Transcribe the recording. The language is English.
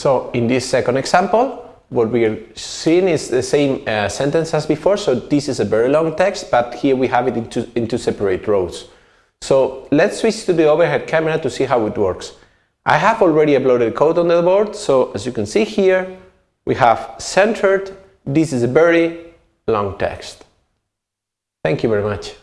So in this second example, what we're seeing is the same uh, sentence as before. So this is a very long text, but here we have it into, into separate rows. So let's switch to the overhead camera to see how it works. I have already uploaded code on the board. So as you can see here, we have centered. This is a very long text. Thank you very much.